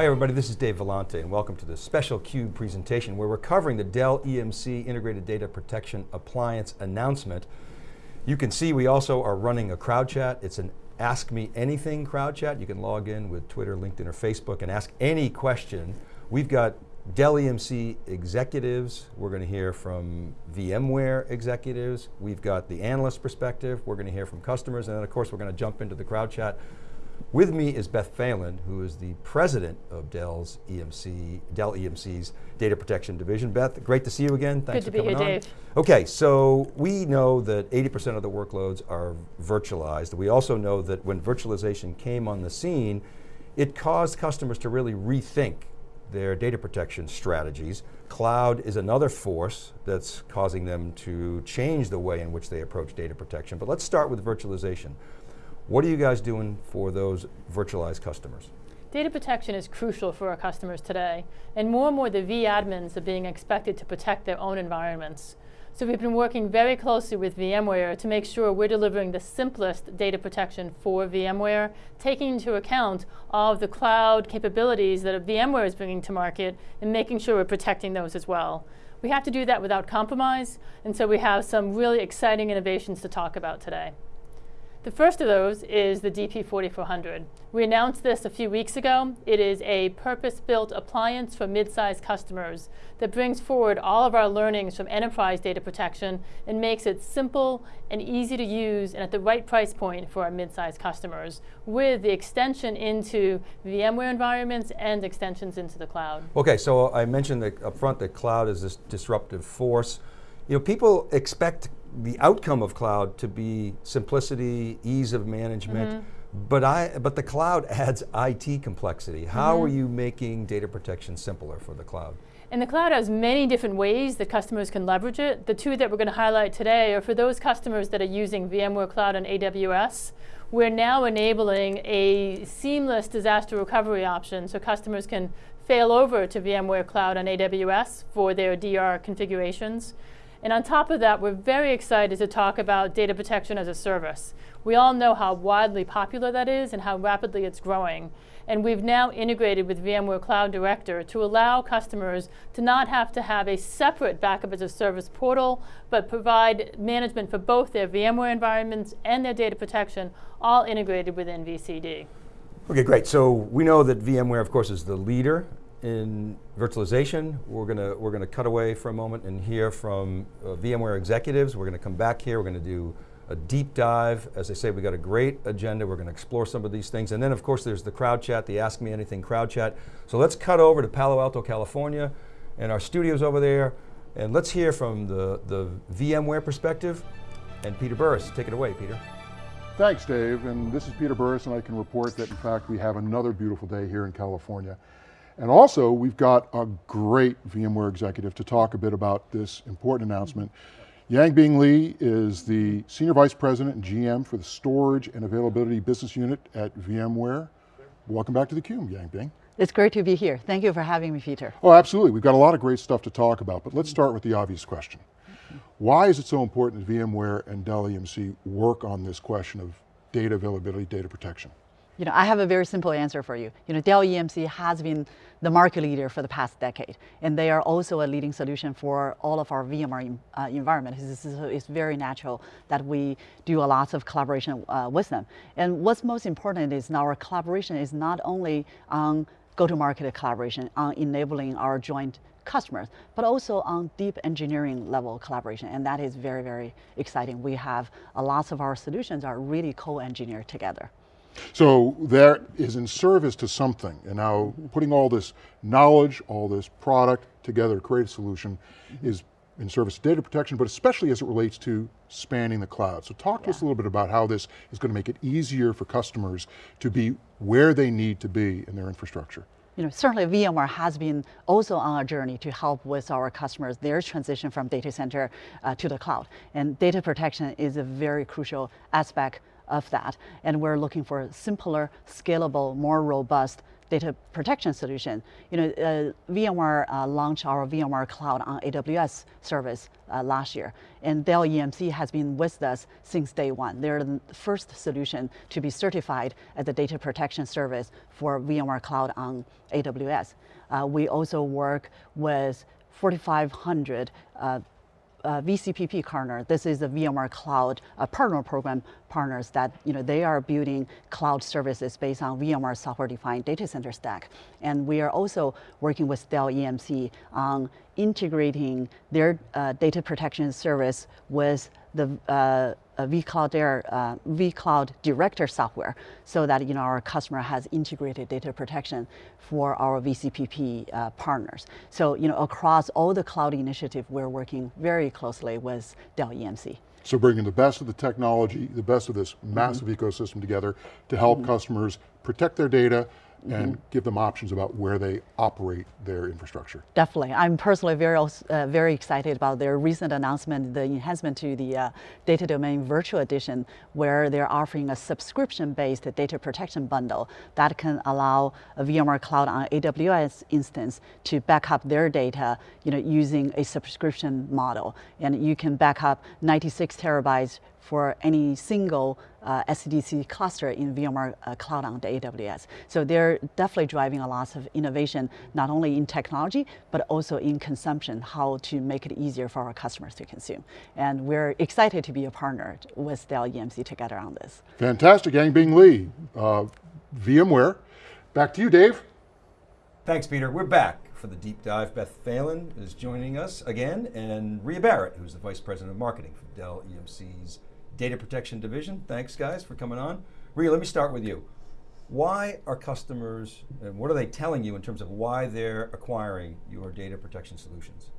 Hi everybody, this is Dave Vellante and welcome to the special CUBE presentation where we're covering the Dell EMC Integrated Data Protection Appliance announcement. You can see we also are running a crowd chat. It's an Ask Me Anything crowd chat. You can log in with Twitter, LinkedIn, or Facebook and ask any question. We've got Dell EMC executives. We're going to hear from VMware executives. We've got the analyst perspective. We're going to hear from customers. And then of course, we're going to jump into the crowd chat. With me is Beth Phelan, who is the president of Dell's EMC, Dell EMC's Data Protection Division. Beth, great to see you again. Thanks Good to for be coming here, on. Dave. Okay, so we know that 80% of the workloads are virtualized. We also know that when virtualization came on the scene, it caused customers to really rethink their data protection strategies. Cloud is another force that's causing them to change the way in which they approach data protection. But let's start with virtualization. What are you guys doing for those virtualized customers? Data protection is crucial for our customers today, and more and more the vAdmins are being expected to protect their own environments. So we've been working very closely with VMware to make sure we're delivering the simplest data protection for VMware, taking into account all of the cloud capabilities that VMware is bringing to market and making sure we're protecting those as well. We have to do that without compromise, and so we have some really exciting innovations to talk about today. The first of those is the DP4400. We announced this a few weeks ago. It is a purpose-built appliance for mid-sized customers that brings forward all of our learnings from enterprise data protection and makes it simple and easy to use and at the right price point for our mid-sized customers with the extension into VMware environments and extensions into the cloud. Okay, so I mentioned up front that cloud is this disruptive force. You know, people expect the outcome of cloud to be simplicity, ease of management, mm -hmm. but, I, but the cloud adds IT complexity. How mm -hmm. are you making data protection simpler for the cloud? And the cloud has many different ways that customers can leverage it. The two that we're going to highlight today are for those customers that are using VMware Cloud on AWS. We're now enabling a seamless disaster recovery option so customers can fail over to VMware Cloud on AWS for their DR configurations. And on top of that, we're very excited to talk about data protection as a service. We all know how widely popular that is and how rapidly it's growing. And we've now integrated with VMware Cloud Director to allow customers to not have to have a separate backup as a service portal, but provide management for both their VMware environments and their data protection, all integrated within VCD. Okay, great. So we know that VMware, of course, is the leader in virtualization. We're going to we're going to cut away for a moment and hear from uh, VMware executives. We're going to come back here. We're going to do a deep dive. As I say, we've got a great agenda. We're going to explore some of these things. And then of course there's the crowd chat, the Ask Me Anything crowd chat. So let's cut over to Palo Alto, California and our studios over there. And let's hear from the, the VMware perspective. And Peter Burris, take it away, Peter. Thanks, Dave. And this is Peter Burris, and I can report that in fact we have another beautiful day here in California. And also, we've got a great VMware executive to talk a bit about this important announcement. Yanbing Li is the Senior Vice President and GM for the Storage and Availability Business Unit at VMware. Welcome back to theCUBE, Yanbing. It's great to be here. Thank you for having me, Peter. Oh, absolutely. We've got a lot of great stuff to talk about, but let's start with the obvious question. Why is it so important that VMware and Dell EMC work on this question of data availability, data protection? You know, I have a very simple answer for you. You know, Dell EMC has been the market leader for the past decade, and they are also a leading solution for all of our VMware uh, environment. It's, it's, very natural that we do a lot of collaboration uh, with them. And what's most important is our collaboration is not only on go-to-market collaboration, on enabling our joint customers, but also on deep engineering level collaboration, and that is very, very exciting. We have a lots of our solutions are really co-engineered together. So that is in service to something, and now putting all this knowledge, all this product together to create a solution is in service to data protection, but especially as it relates to spanning the cloud. So talk to yeah. us a little bit about how this is going to make it easier for customers to be where they need to be in their infrastructure. You know, certainly VMware has been also on a journey to help with our customers, their transition from data center uh, to the cloud. And data protection is a very crucial aspect of that. And we're looking for a simpler, scalable, more robust data protection solution. You know, uh, VMware uh, launched our VMware Cloud on AWS service uh, last year, and Dell EMC has been with us since day one. They're the first solution to be certified as a data protection service for VMware Cloud on AWS. Uh, we also work with 4,500 uh, uh, VCPP partner. This is the VMware Cloud uh, partner program partners that you know they are building cloud services based on VMware software-defined data center stack, and we are also working with Dell EMC on integrating their uh, data protection service with the vCloud Air, uh, vCloud Director software, so that you know our customer has integrated data protection for our VCPP uh, partners. So you know across all the cloud initiative, we're working very closely with Dell EMC. So bringing the best of the technology, the best of this massive mm -hmm. ecosystem together to help mm -hmm. customers protect their data, mm -hmm. and give them options about where they operate their infrastructure. Definitely, I'm personally very, uh, very excited about their recent announcement, the enhancement to the uh, Data Domain Virtual Edition, where they're offering a subscription-based data protection bundle that can allow a VMware Cloud on AWS instance to back up their data, you know, using a subscription model, and you can back up 96 terabytes for any single uh, SDDC cluster in VMware uh, Cloud on the AWS. So they're definitely driving a lot of innovation, not only in technology, but also in consumption, how to make it easier for our customers to consume. And we're excited to be a partner with Dell EMC together on this. Fantastic, Yanbing Li, uh, VMware. Back to you, Dave. Thanks, Peter. We're back for the deep dive. Beth Phelan is joining us again, and Ruya Barrett, who's the Vice President of Marketing for Dell EMC's Data Protection Division. Thanks guys for coming on. Ruya, let me start with you. Why are customers, and what are they telling you in terms of why they're acquiring your data protection solutions?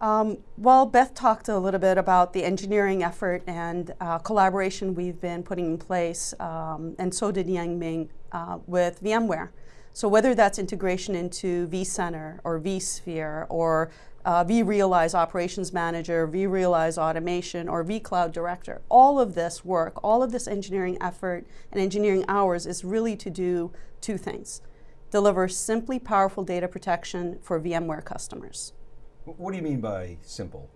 Um, well, Beth talked a little bit about the engineering effort and uh, collaboration we've been putting in place, um, and so did Yanbing uh, with VMware. So whether that's integration into vCenter or vSphere or uh, vRealize Operations Manager, vRealize Automation, or vCloud Director. All of this work, all of this engineering effort and engineering hours is really to do two things. Deliver simply powerful data protection for VMware customers. What do you mean by simple?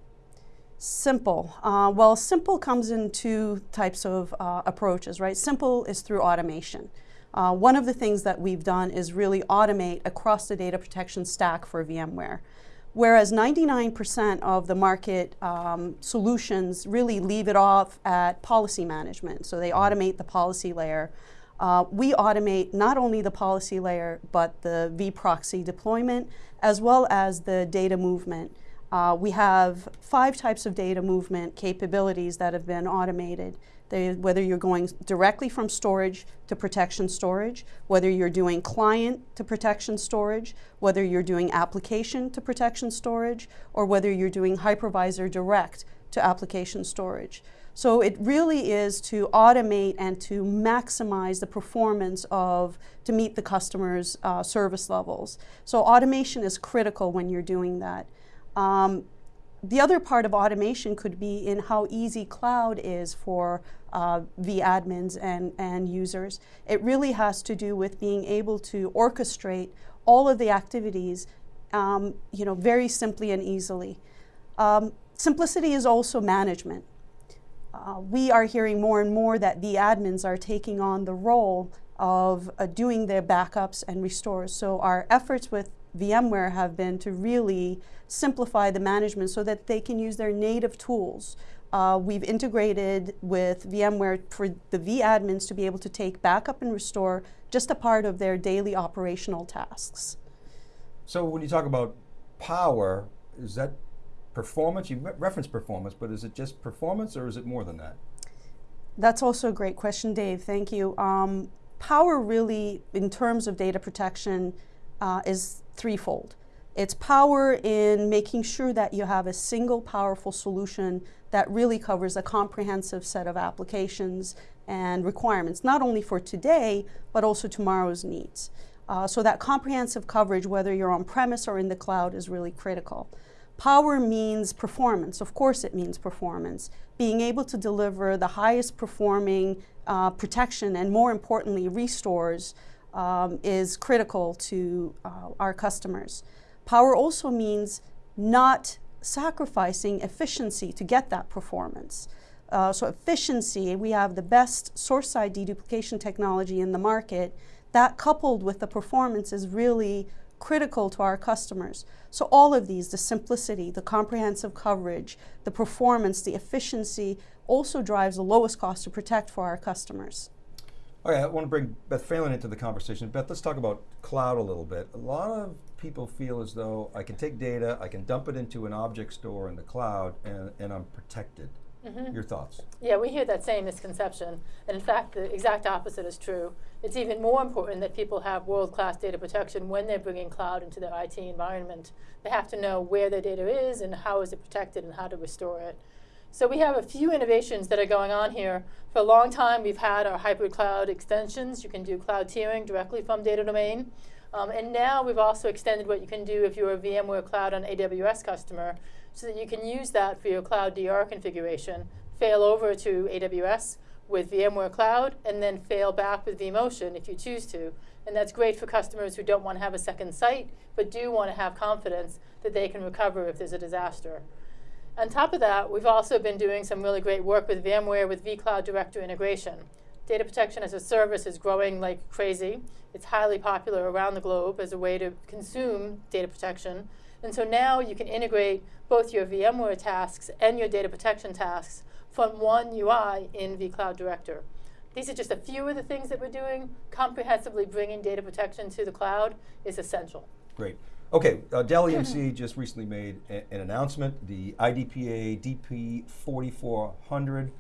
Simple. Uh, well, simple comes in two types of uh, approaches, right? Simple is through automation. Uh, one of the things that we've done is really automate across the data protection stack for VMware whereas 99% of the market um, solutions really leave it off at policy management. So they automate the policy layer. Uh, we automate not only the policy layer, but the vProxy deployment, as well as the data movement. Uh, we have five types of data movement capabilities that have been automated. They, whether you're going directly from storage to protection storage, whether you're doing client to protection storage, whether you're doing application to protection storage, or whether you're doing hypervisor direct to application storage. So it really is to automate and to maximize the performance of, to meet the customer's uh, service levels. So automation is critical when you're doing that. Um, the other part of automation could be in how easy cloud is for uh, admins and, and users. It really has to do with being able to orchestrate all of the activities um, you know, very simply and easily. Um, simplicity is also management. Uh, we are hearing more and more that the admins are taking on the role of uh, doing their backups and restores. So our efforts with VMware have been to really simplify the management so that they can use their native tools. Uh, we've integrated with VMware for the vAdmins to be able to take backup and restore just a part of their daily operational tasks. So when you talk about power, is that performance? You reference performance, but is it just performance or is it more than that? That's also a great question, Dave. Thank you. Um, power really, in terms of data protection, uh, is threefold. It's power in making sure that you have a single powerful solution that really covers a comprehensive set of applications and requirements, not only for today, but also tomorrow's needs. Uh, so that comprehensive coverage, whether you're on premise or in the cloud, is really critical. Power means performance. Of course it means performance. Being able to deliver the highest performing uh, protection and more importantly, restores um, is critical to uh, our customers. Power also means not sacrificing efficiency to get that performance. Uh, so efficiency, we have the best source side deduplication technology in the market. That coupled with the performance is really critical to our customers. So all of these, the simplicity, the comprehensive coverage, the performance, the efficiency, also drives the lowest cost to protect for our customers. Okay, I want to bring Beth Phelan into the conversation. Beth, let's talk about cloud a little bit. A lot of people feel as though I can take data, I can dump it into an object store in the cloud, and, and I'm protected. Mm -hmm. Your thoughts? Yeah, we hear that same misconception. And in fact, the exact opposite is true. It's even more important that people have world-class data protection when they're bringing cloud into their IT environment. They have to know where their data is and how is it protected and how to restore it. So we have a few innovations that are going on here. For a long time, we've had our hybrid cloud extensions. You can do cloud tiering directly from data domain. Um, and now we've also extended what you can do if you're a VMware Cloud on AWS customer, so that you can use that for your cloud DR configuration, fail over to AWS with VMware Cloud, and then fail back with vMotion if you choose to. And that's great for customers who don't want to have a second site, but do want to have confidence that they can recover if there's a disaster. On top of that, we've also been doing some really great work with VMware with vCloud Director integration. Data protection as a service is growing like crazy. It's highly popular around the globe as a way to consume data protection. And so now you can integrate both your VMware tasks and your data protection tasks from one UI in vCloud Director. These are just a few of the things that we're doing. Comprehensively bringing data protection to the cloud is essential. Great. Okay, uh, Dell EMC just recently made an announcement, the IDPA DP 4400.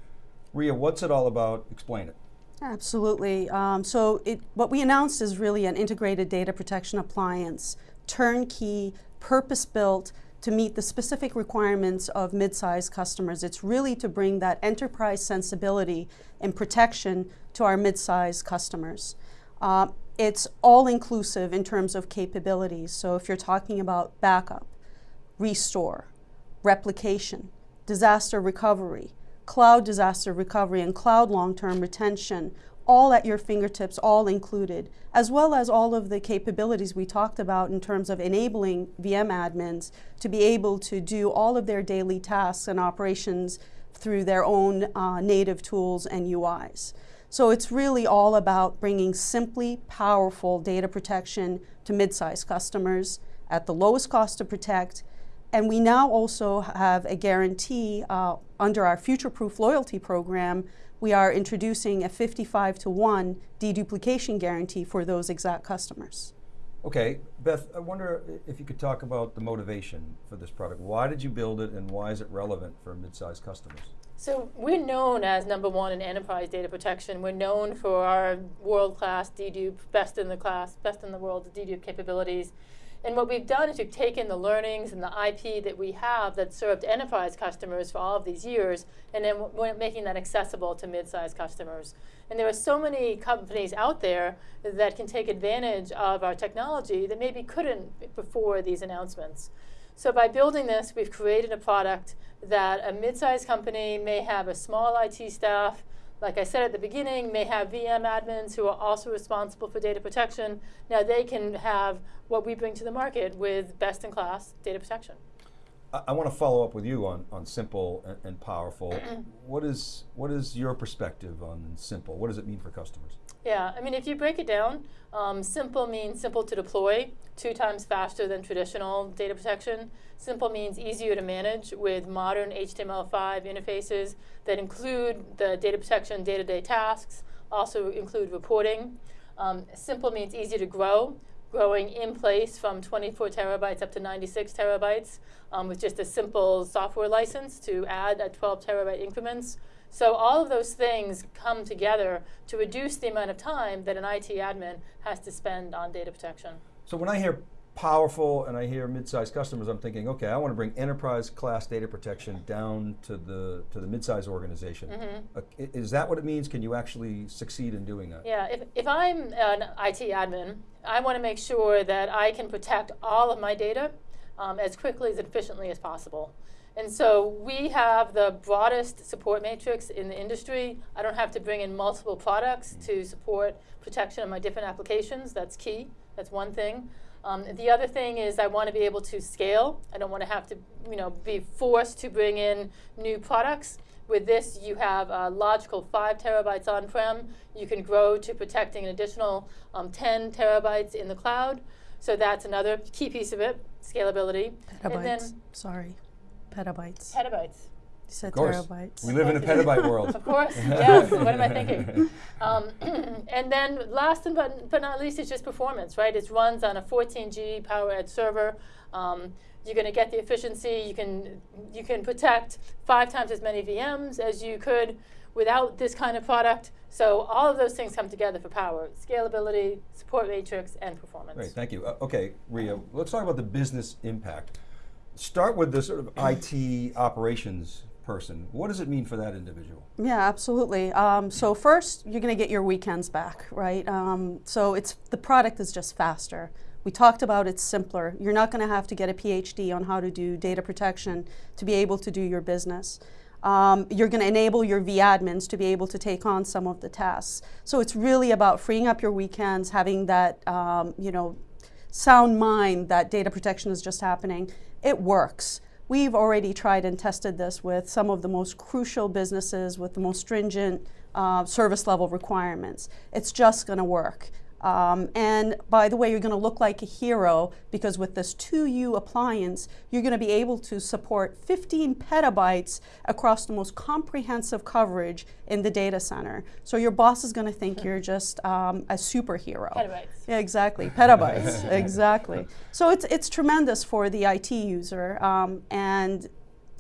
Ruya, what's it all about? Explain it. Absolutely. Um, so it, what we announced is really an integrated data protection appliance, turnkey, purpose-built to meet the specific requirements of mid-sized customers. It's really to bring that enterprise sensibility and protection to our mid-sized customers. Uh, it's all inclusive in terms of capabilities. So if you're talking about backup, restore, replication, disaster recovery, cloud disaster recovery, and cloud long-term retention, all at your fingertips, all included, as well as all of the capabilities we talked about in terms of enabling VM admins to be able to do all of their daily tasks and operations through their own uh, native tools and UIs. So it's really all about bringing simply powerful data protection to mid-sized customers at the lowest cost to protect. And we now also have a guarantee uh, under our future-proof loyalty program. We are introducing a 55 to 1 deduplication guarantee for those exact customers. Okay, Beth, I wonder if you could talk about the motivation for this product. Why did you build it and why is it relevant for mid-sized customers? So we're known as number one in enterprise data protection. We're known for our world-class dedupe, best in the class, best in the world dedupe capabilities. And what we've done is we've taken the learnings and the IP that we have that served enterprise customers for all of these years, and then we're making that accessible to mid-sized customers. And there are so many companies out there that can take advantage of our technology that maybe couldn't before these announcements. So by building this, we've created a product that a mid-sized company may have a small IT staff, like I said at the beginning, may have VM admins who are also responsible for data protection. Now they can have what we bring to the market with best-in-class data protection. I, I want to follow up with you on, on simple and, and powerful. what, is, what is your perspective on simple? What does it mean for customers? Yeah, I mean, if you break it down, um, simple means simple to deploy, two times faster than traditional data protection. Simple means easier to manage with modern HTML5 interfaces that include the data protection day-to-day -day tasks, also include reporting. Um, simple means easy to grow, growing in place from 24 terabytes up to 96 terabytes um, with just a simple software license to add at 12 terabyte increments. So all of those things come together to reduce the amount of time that an IT admin has to spend on data protection. So when I hear powerful and I hear mid-sized customers, I'm thinking, okay, I want to bring enterprise class data protection down to the to the mid-sized organization. Mm -hmm. uh, is that what it means? Can you actually succeed in doing that? Yeah, if, if I'm an IT admin, I want to make sure that I can protect all of my data um, as quickly as efficiently as possible. And so we have the broadest support matrix in the industry. I don't have to bring in multiple products to support protection of my different applications. That's key. That's one thing. Um, the other thing is I want to be able to scale. I don't want to have to, you know, be forced to bring in new products. With this, you have a logical five terabytes on-prem. You can grow to protecting an additional um, 10 terabytes in the cloud. So that's another key piece of it, scalability. And then Sorry, petabytes. petabytes. You said Of course. terabytes. We live in a petabyte world. Of course, yes. what am I thinking? Um, and then last and but, but not least is just performance, right? It runs on a 14G PowerEdge server. Um, you're going to get the efficiency. You can you can protect five times as many VMs as you could without this kind of product. So all of those things come together for power: scalability, support matrix, and performance. Great, thank you. Uh, okay, Ruya, let's talk about the business impact. Start with the sort of IT operations person. What does it mean for that individual? Yeah, absolutely. Um, so first, you're going to get your weekends back, right? Um, so it's the product is just faster. We talked about it's simpler. You're not going to have to get a PhD on how to do data protection to be able to do your business. Um, you're going to enable your vAdmins to be able to take on some of the tasks. So it's really about freeing up your weekends, having that, um, you know, sound mind that data protection is just happening. It works. We've already tried and tested this with some of the most crucial businesses with the most stringent uh, service level requirements. It's just going to work. Um, and by the way, you're going to look like a hero because with this 2U appliance, you're going to be able to support 15 petabytes across the most comprehensive coverage in the data center. So your boss is going to think you're just um, a superhero. Petabytes. Yeah, exactly. Petabytes. exactly. So it's it's tremendous for the IT user um, and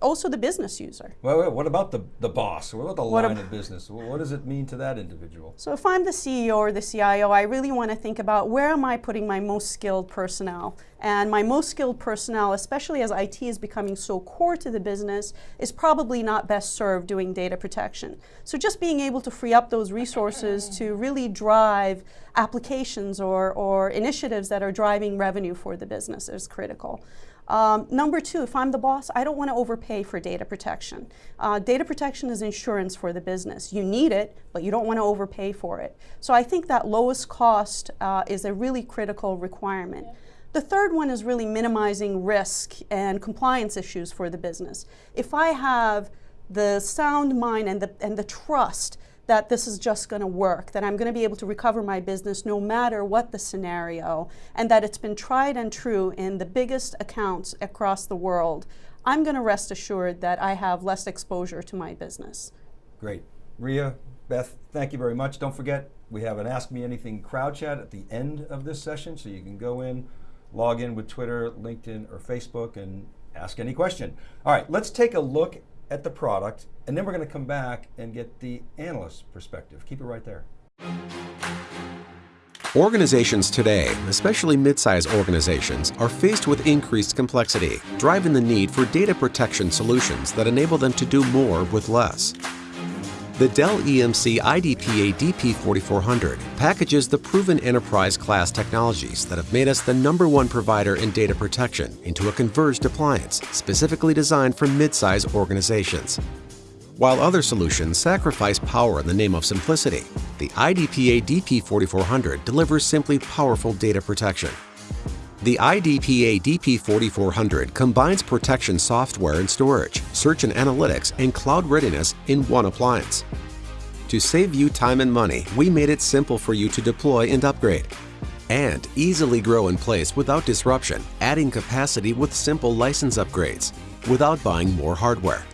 also the business user. Well, wait, what about the, the boss? What about the What line ab- of business? What does it mean to that individual? So if I'm the CEO or the CIO, I really want to think about where am I putting my most skilled personnel? And my most skilled personnel, especially as IT is becoming so core to the business, is probably not best served doing data protection. So just being able to free up those resources to really drive applications or, or initiatives that are driving revenue for the business is critical. Um, number two, if I'm the boss, I don't want to overpay for data protection. Uh, data protection is insurance for the business. You need it, but you don't want to overpay for it. So I think that lowest cost uh, is a really critical requirement. The third one is really minimizing risk and compliance issues for the business. If I have the sound mind and the, and the trust that this is just going to work, that I'm going to be able to recover my business no matter what the scenario, and that it's been tried and true in the biggest accounts across the world, I'm going to rest assured that I have less exposure to my business. Great. Ruya, Beth, thank you very much. Don't forget, we have an Ask Me Anything crowd chat at the end of this session, so you can go in, log in with Twitter, LinkedIn, or Facebook and ask any question. All right, let's take a look at the product, and then we're going to come back and get the analyst perspective. Keep it right there. Organizations today, especially mid-sized organizations, are faced with increased complexity, driving the need for data protection solutions that enable them to do more with less. The Dell EMC IDPA DP4400 packages the proven enterprise class technologies that have made us the number one provider in data protection into a converged appliance specifically designed for mid-sized organizations. While other solutions sacrifice power in the name of simplicity, the IDPA DP4400 delivers simply powerful data protection. The IDPA DP4400 combines protection software and storage, search and analytics, and cloud readiness in one appliance. To save you time and money, we made it simple for you to deploy and upgrade. And easily grow in place without disruption, adding capacity with simple license upgrades, without buying more hardware.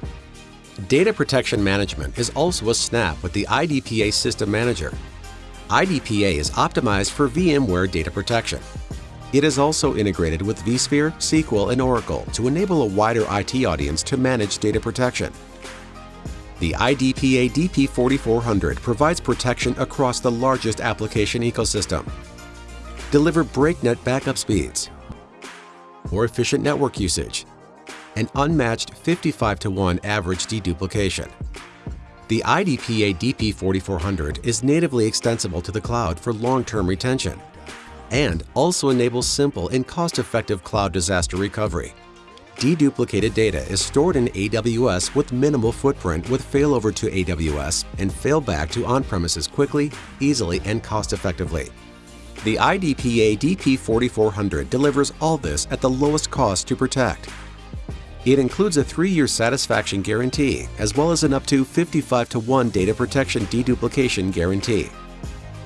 Data protection management is also a snap with the IDPA System Manager. IDPA is optimized for VMware data protection. It is also integrated with vSphere, SQL, and Oracle to enable a wider IT audience to manage data protection. The IDPA DP4400 provides protection across the largest application ecosystem. Deliver breakneck backup speeds, more efficient network usage, and unmatched 55 to 1 average deduplication. The IDPA DP4400 is natively extensible to the cloud for long-term retention and also enables simple and cost-effective cloud disaster recovery. Deduplicated data is stored in AWS with minimal footprint with failover to AWS and failback to on-premises quickly, easily, and cost-effectively. The IDPA DP4400 delivers all this at the lowest cost to protect. It includes a three-year satisfaction guarantee, as well as an up to 55 to 1 data protection deduplication guarantee.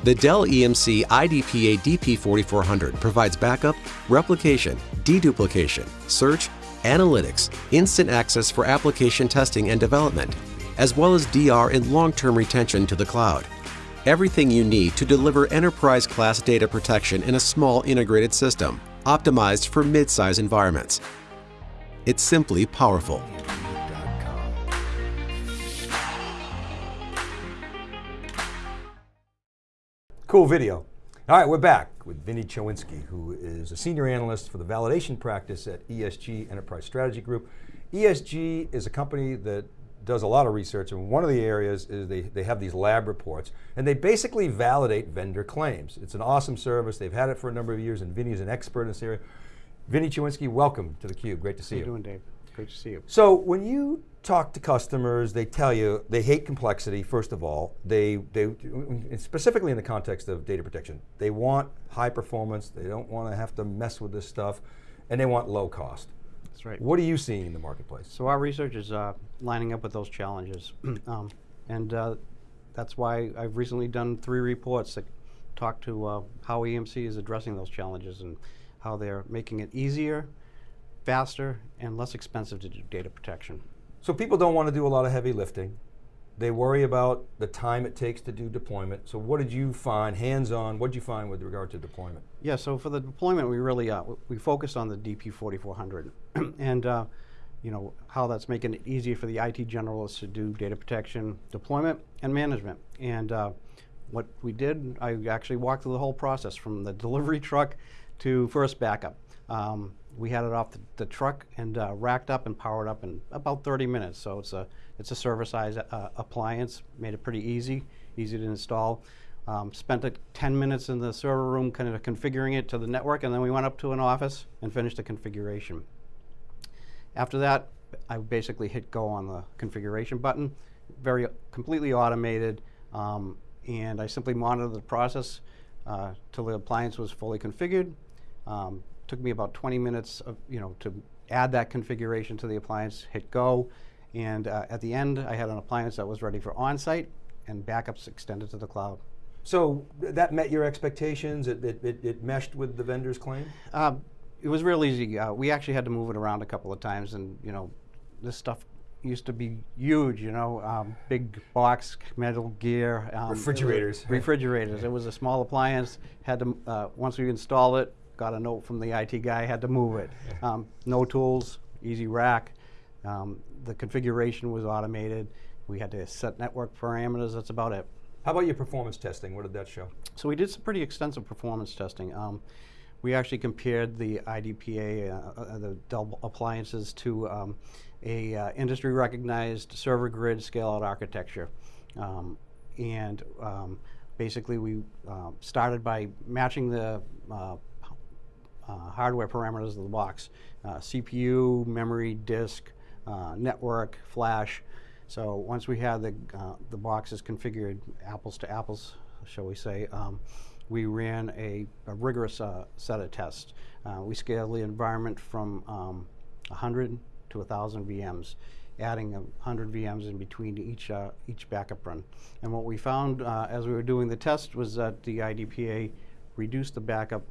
The Dell EMC IDPA DP4400 provides backup, replication, deduplication, search, analytics, instant access for application testing and development, as well as DR and long-term retention to the cloud. Everything you need to deliver enterprise-class data protection in a small integrated system, optimized for mid-size environments. It's simply powerful. Cool video. All right, we're back with Vinny Choinski, who is a senior analyst for the validation practice at ESG Enterprise Strategy Group. ESG is a company that does a lot of research, and one of the areas is they, they have these lab reports, and they basically validate vendor claims. It's an awesome service, they've had it for a number of years, and Vinny is an expert in this area. Vinny Choinski, welcome to theCUBE, great to see How you. you doing, Dave? Great to see you. So when you talk to customers, they tell you they hate complexity, first of all. They, they, specifically in the context of data protection, they want high performance, they don't want to have to mess with this stuff, and they want low cost. That's right. What are you seeing in the marketplace? So our research is uh, lining up with those challenges. um, and uh, that's why I've recently done three reports that talk to uh, how EMC is addressing those challenges and how they're making it easier, faster, and less expensive to do data protection. So people don't want to do a lot of heavy lifting. They worry about the time it takes to do deployment. So what did you find, hands-on, what did you find with regard to deployment? Yeah, so for the deployment, we really uh, we focused on the DP4400 and uh, you know how that's making it easier for the IT generalists to do data protection, deployment, and management. And uh, what we did, I actually walked through the whole process from the delivery truck to first backup. Um, we had it off the, the truck and uh, racked up and powered up in about 30 minutes. So it's a it's a server size uh, appliance, made it pretty easy, easy to install. Um, spent a 10 minutes in the server room kind of configuring it to the network and then we went up to an office and finished the configuration. After that, I basically hit go on the configuration button, very completely automated, um, and I simply monitored the process uh, till the appliance was fully configured. Um, took me about 20 minutes of, you know, to add that configuration to the appliance, hit go, and uh, at the end I had an appliance that was ready for on-site and backups extended to the cloud. So that met your expectations? It, it, it, it meshed with the vendor's claim? Uh, it was real easy. Uh, we actually had to move it around a couple of times, and you know, this stuff used to be huge. You know, um, big box, metal gear, um, it Refrigerators. refrigerators. It was a small appliance. Had to uh, once we installed it, got a note from the IT guy. Had to move it. Um, no tools, easy rack. Um, the configuration was automated. We had to set network parameters. That's about it. How about your performance testing? What did that show? So we did some pretty extensive performance testing. Um, we actually compared the IDPA, uh, uh, the Dell appliances, to um, a uh, industry recognized server grid scale out architecture. Um, and um, basically we um, started by matching the uh, hardware parameters of the box. Uh, CPU, memory, disk, uh, network, flash. So once we had the, uh, the boxes configured apples to apples, shall we say, um, we ran a, a rigorous uh, set of tests. Uh, we scaled the environment from um, 100 to 1,000 VMs, adding 100 VMs in between each, each backup run. And what we found as we were doing the test was that the IDPA reduced the backup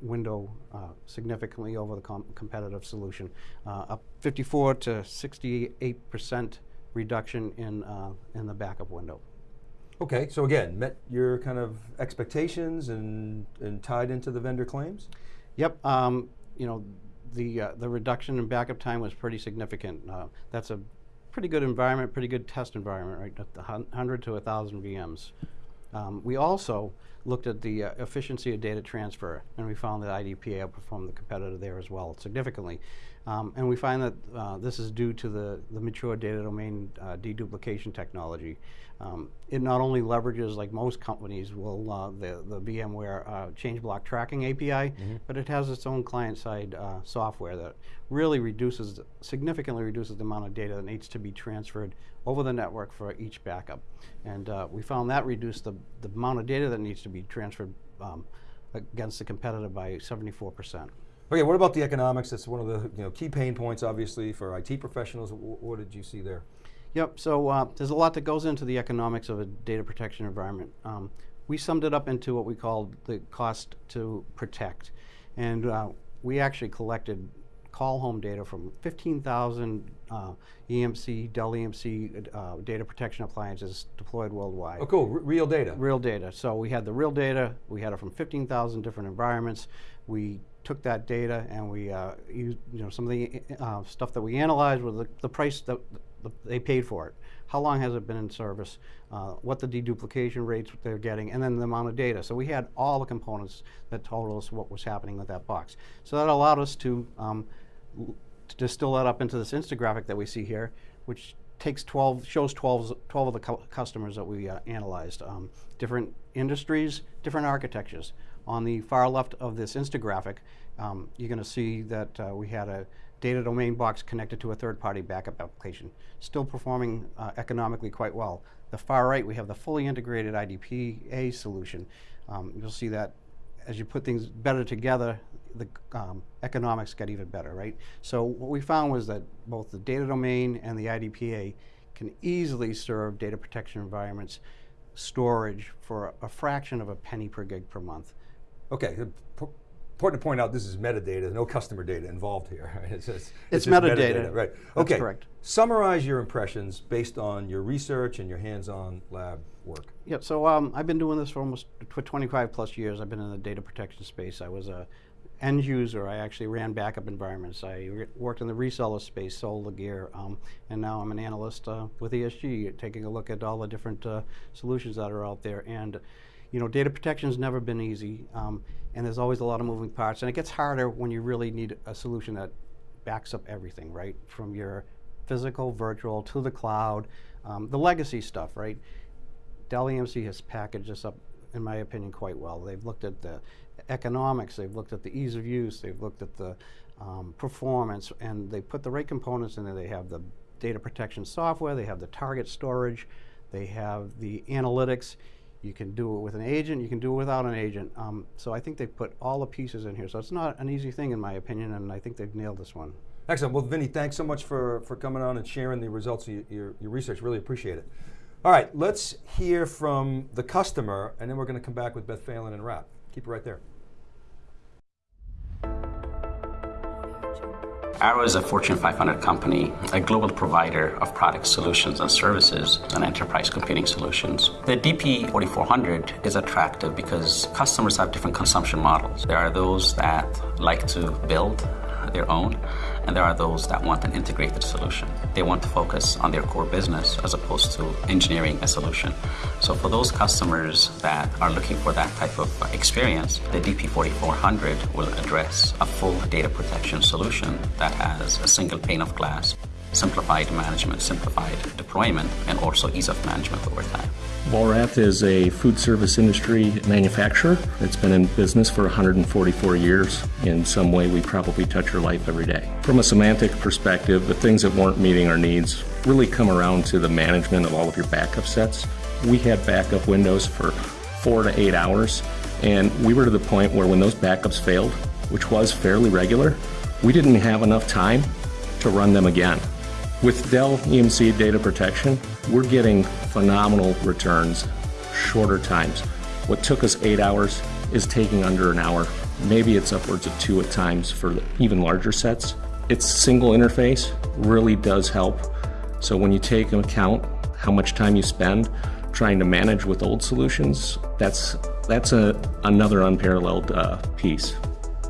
window uh, significantly over the com competitive solution, uh, up 54 to 68 percent reduction in uh, in the backup window. Okay, so again, met your kind of expectations and, and tied into the vendor claims? Yep. Um, you know, the uh, the reduction in backup time was pretty significant. Uh, that's a pretty good environment, pretty good test environment, right? At the 100 to 1,000 VMs. Um, we also looked at the uh, efficiency of data transfer, and we found that IDPA outperformed the competitor there as well significantly. Um, and we find that uh, this is due to the, the mature data domain uh, deduplication technology. Um, it not only leverages, like most companies will, uh, the, the VMware uh, change block tracking API, but it has its own client-side uh, software that really reduces, significantly reduces the amount of data that needs to be transferred over the network for each backup. And uh, we found that reduced the, the amount of data that needs to be transferred um, against the competitor by 74%. Okay, what about the economics? That's one of the you know, key pain points, obviously, for IT professionals. W what did you see there? Yep, so uh, there's a lot that goes into the economics of a data protection environment. Um, we summed it up into what we called the cost to protect. And uh, we actually collected call home data from 15,000 uh, EMC, Dell EMC uh, data protection appliances deployed worldwide. Oh, cool, R real data. Real data. So we had the real data. We had it from 15,000 different environments. We took that data and we uh, used, you know, some of the uh, stuff that we analyzed was the, the price that the, they paid for it. How long has it been in service? Uh, what the deduplication rates they're getting, and then the amount of data. So we had all the components that told us what was happening with that box. So that allowed us to, um, to distill that up into this infographic that we see here, which takes 12, shows 12, 12 of the cu customers that we uh, analyzed. Um, different industries, different architectures. On the far left of this infographic, um, you're going to see that uh, we had a data domain box connected to a third-party backup application, still performing uh, economically quite well. The far right, we have the fully integrated IDPA solution. Um, you'll see that as you put things better together, the um, economics get even better, right? So what we found was that both the data domain and the IDPA can easily serve data protection environments storage for a fraction of a penny per gig per month. Okay, important to point out this is metadata, no customer data involved here. Right? It's, it's, it's, it's metadata. metadata. Right. That's okay. correct. Summarize your impressions based on your research and your hands-on lab work. Yep, so um, I've been doing this for almost for 25 plus years. I've been in the data protection space. I was a end user. I actually ran backup environments. I worked in the reseller space, sold the gear, um, and now I'm an analyst uh, with ESG, taking a look at all the different uh, solutions that are out there. And you know, data protection has never been easy, um, and there's always a lot of moving parts, and it gets harder when you really need a solution that backs up everything, right? From your physical, virtual, to the cloud, um, the legacy stuff, right? Dell EMC has packaged this up, in my opinion, quite well. They've looked at the economics, they've looked at the ease of use, they've looked at the um, performance, and they put the right components in there. They have the data protection software, they have the target storage, they have the analytics, you can do it with an agent, you can do it without an agent. Um, so I think they've put all the pieces in here. So it's not an easy thing in my opinion, and I think they've nailed this one. Excellent. Well, Vinny, thanks so much for, for coming on and sharing the results of your, your, your research. Really appreciate it. All right, let's hear from the customer, and then we're going to come back with Beth Phelan and wrap. Keep it right there. Arrow is a Fortune 500 company, a global provider of product solutions and services and enterprise computing solutions. The DP4400 is attractive because customers have different consumption models. There are those that like to build their own, and there are those that want an integrated solution. They want to focus on their core business as opposed to engineering a solution. So for those customers that are looking for that type of experience, the DP4400 will address a full data protection solution that has a single pane of glass simplified management, simplified deployment, and also ease of management over time. Vollrath is a food service industry manufacturer. It's been in business for 144 years. In some way, we probably touch your life every day. From a semantic perspective, the things that weren't meeting our needs really come around to the management of all of your backup sets. We had backup windows for four to eight hours, and we were to the point where when those backups failed, which was fairly regular, we didn't have enough time to run them again. With Dell EMC Data Protection, we're getting phenomenal returns, shorter times. What took us eight hours is taking under an hour. Maybe it's upwards of two at times for even larger sets. Its single interface really does help. So when you take into account how much time you spend trying to manage with old solutions, that's, that's a, another unparalleled uh, piece.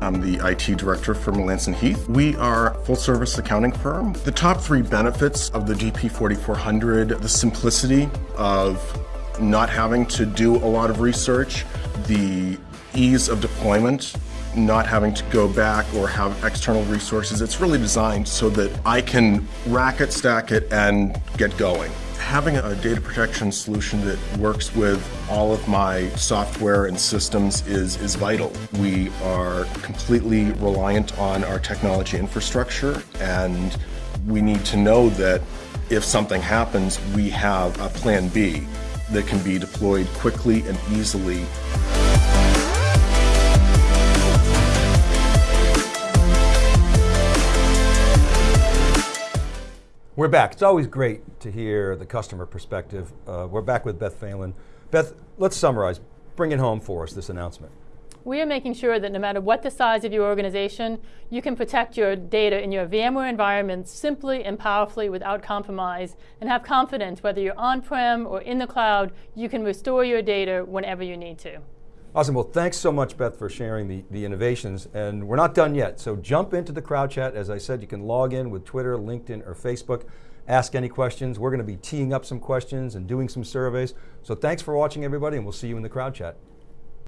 I'm the IT director for Melanson Heath. We are a full service accounting firm. The top three benefits of the DP4400, the simplicity of not having to do a lot of research, the ease of deployment, not having to go back or have external resources. It's really designed so that I can rack it, stack it, and get going. Having a data protection solution that works with all of my software and systems is, is vital. We are completely reliant on our technology infrastructure and we need to know that if something happens, we have a plan B that can be deployed quickly and easily. We're back. It's always great to hear the customer perspective. Uh, we're back with Beth Phelan. Beth, let's summarize. Bring it home for us, this announcement. We are making sure that no matter what the size of your organization, you can protect your data in your VMware environment simply and powerfully without compromise and have confidence whether you're on-prem or in the cloud, you can restore your data whenever you need to. Awesome, well thanks so much Beth for sharing the, the innovations and we're not done yet, so jump into the crowd chat. As I said, you can log in with Twitter, LinkedIn, or Facebook, ask any questions. We're going to be teeing up some questions and doing some surveys. So thanks for watching everybody and we'll see you in the crowd chat.